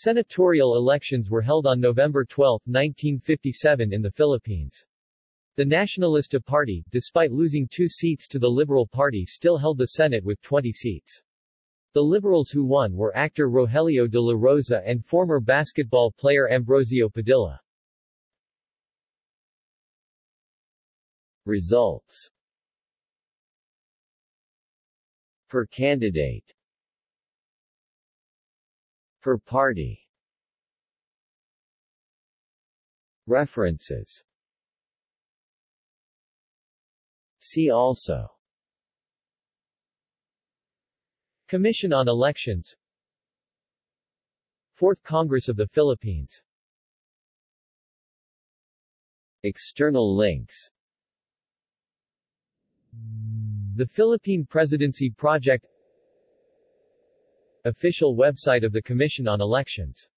Senatorial elections were held on November 12, 1957 in the Philippines. The Nacionalista Party, despite losing two seats to the Liberal Party still held the Senate with 20 seats. The Liberals who won were actor Rogelio de la Rosa and former basketball player Ambrosio Padilla. Results Per candidate Per party. References. See also. Commission on Elections. Fourth Congress of the Philippines. External links. The Philippine Presidency Project Official website of the Commission on Elections